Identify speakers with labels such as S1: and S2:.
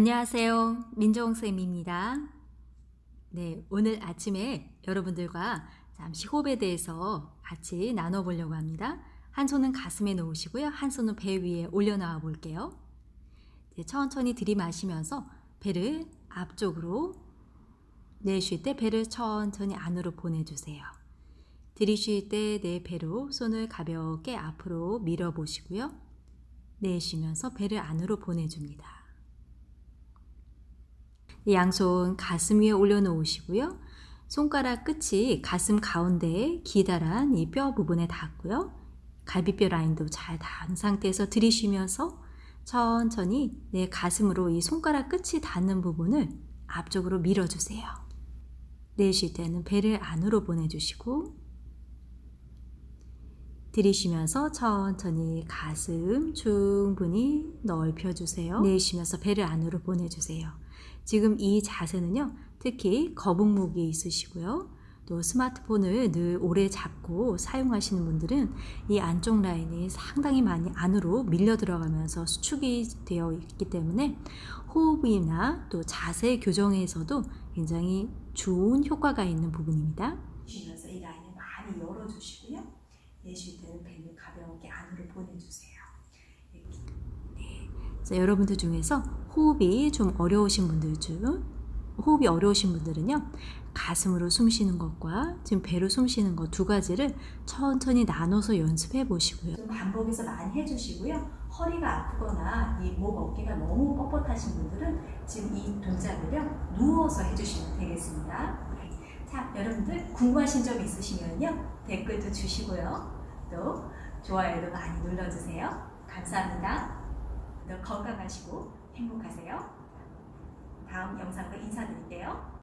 S1: 안녕하세요. 민정쌤입니다. 네, 오늘 아침에 여러분들과 잠시 호흡에 대해서 같이 나눠보려고 합니다. 한 손은 가슴에 놓으시고요. 한 손은 배 위에 올려놔 볼게요. 네, 천천히 들이마시면서 배를 앞쪽으로 내쉴 때 배를 천천히 안으로 보내주세요. 들이쉴 때 내 배로 손을 가볍게 앞으로 밀어보시고요. 내쉬면서 배를 안으로 보내줍니다. 양손 가슴 위에 올려놓으시고요. 손가락 끝이 가슴 가운데에 기다란 이 뼈 부분에 닿고요. 갈비뼈 라인도 잘 닿은 상태에서 들이쉬면서 천천히 내 가슴으로 이 손가락 끝이 닿는 부분을 앞쪽으로 밀어주세요. 내쉴 때는 배를 안으로 보내주시고 들이쉬면서 천천히 가슴 충분히 넓혀주세요. 내쉬면서 배를 안으로 보내주세요. 지금 이 자세는요, 특히 거북목이 있으시고요. 또 스마트폰을 늘 오래 잡고 사용하시는 분들은 이 안쪽 라인이 상당히 많이 안으로 밀려 들어가면서 수축이 되어 있기 때문에 호흡이나 또 자세 교정에서도 굉장히 좋은 효과가 있는 부분입니다. 쉬면서 이 라인을 많이 열어주시고요. 때는 배를 가볍게 안으로 보내주세요. 네. 자, 여러분들 중에서 호흡이 좀 어려우신 분들 중 호흡이 어려우신 분들은요 가슴으로 숨 쉬는 것과 지금 배로 숨 쉬는 것 두 가지를 천천히 나눠서 연습해 보시고요 좀 반복해서 많이 해주시고요 허리가 아프거나 이 목 어깨가 너무 뻣뻣하신 분들은 지금 이 동작을요 누워서 해주시면 되겠습니다 자 여러분들 궁금하신 점 있으시면요 댓글도 주시고요 또 좋아요도 많이 눌러주세요 감사합니다 건강하시고 행복하세요. 다음 영상으로 인사드릴게요.